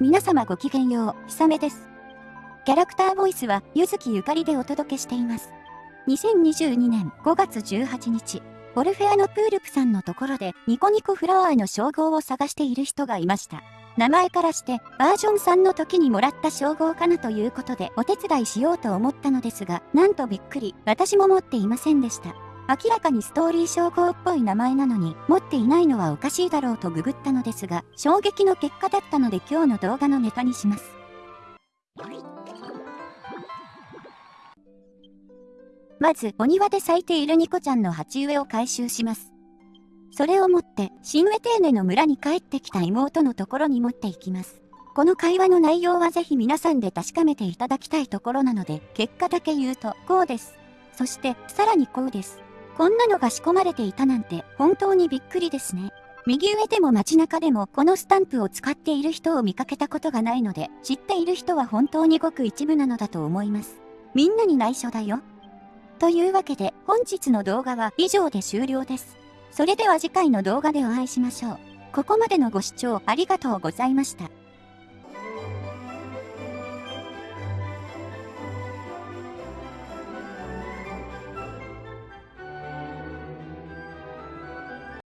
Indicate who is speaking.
Speaker 1: 皆様ごきげんよう、ひさめです。キャラクターボイスは、ゆずきゆかりでお届けしています。2022年5月18日、オルフェアのプールプさんのところで、ニコニコフラワーの称号を探している人がいました。名前からして、バージョン3の時にもらった称号かなということで、お手伝いしようと思ったのですが、なんとびっくり、私も持っていませんでした。明らかにストーリー称号っぽい名前なのに、持っていないのはおかしいだろうとググったのですが、衝撃の結果だったので今日の動画のネタにします。まず、お庭で咲いているニコちゃんの鉢植えを回収します。それを持って、シンウェテーネの村に帰ってきた妹のところに持っていきます。この会話の内容はぜひ皆さんで確かめていただきたいところなので、結果だけ言うと、こうです。そして、さらにこうです。こんなのが仕込まれていたなんて本当にびっくりですね。右上でも街中でもこのスタンプを使っている人を見かけたことがないので、知っている人は本当にごく一部なのだと思います。みんなに内緒だよ。というわけで本日の動画は以上で終了です。それでは次回の動画でお会いしましょう。ここまでのご視聴ありがとうございました。